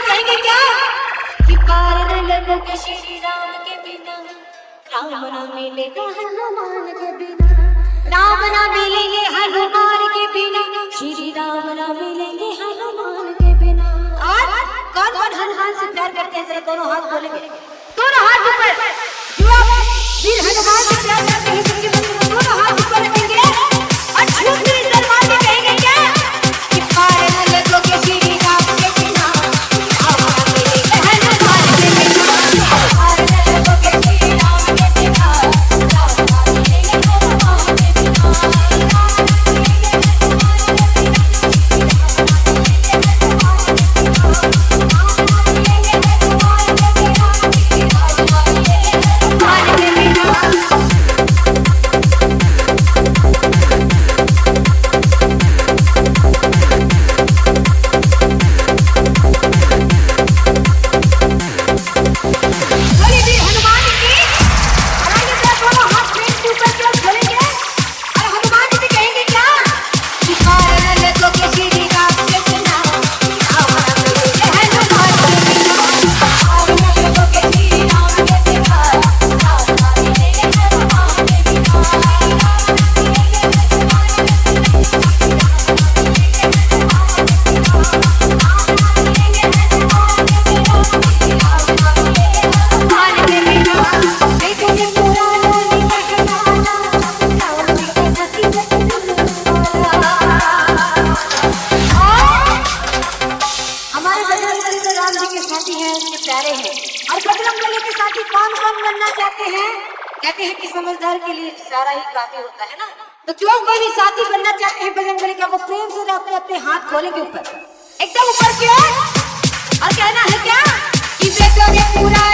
कहेंगे क्या? कि पार न लगोगे श्री राम के बिना, राम न मिलेगा हनुमान के बिना। राम न मिलेंगे हनुमान के बिना, श्री राम न मिलेंगे हनुमान के बिना। और कौन कौन हनुमान से प्यार करते हैं? जरा दोनों हाथ बोलेंगे। दोनों हाथ ऊपर। जो आप वीर हनुमान से प्यार करते हैं हैं उनके प्यारे हैं। और बजरंग बली के साथी कौन कौन बनना चाहते हैं? कहते हैं कि समझदार के लिए सारा ही काफ़ी होता है ना? तो जो कोई भी साथी बनना चाहते हैं बजरंग बली का? वो प्रेम से अपने अपने हाथ खोले के ऊपर। एकदम ऊपर की ओर। और कहना है क्या? कि बेटों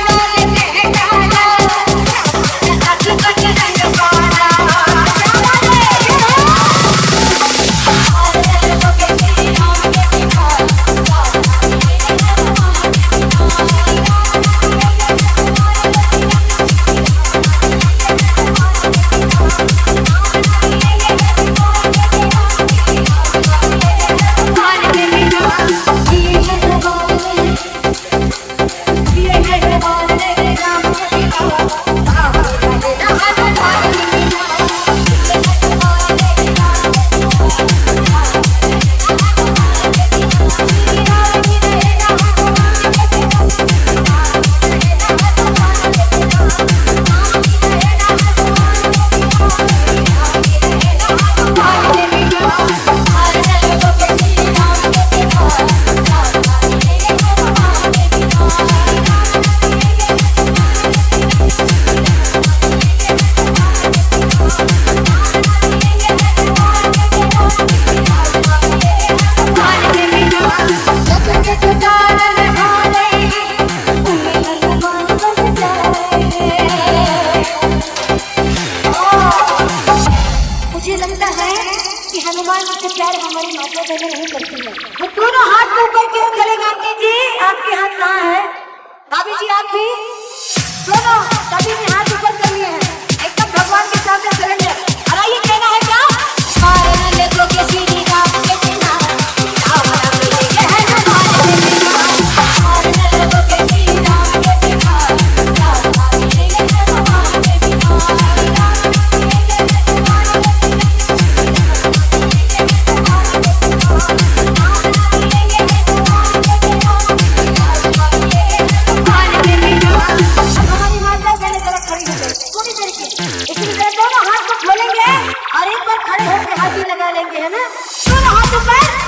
नहीं करती है। है ना दोनों हाथ ऊपर